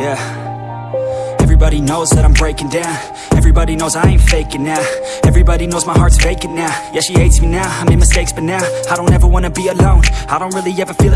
Yeah. Everybody knows that I'm breaking down. Everybody knows I ain't faking now. Everybody knows my heart's vacant now. Yeah, she hates me now, I made mistakes but now I don't ever wanna be alone. I don't really ever feel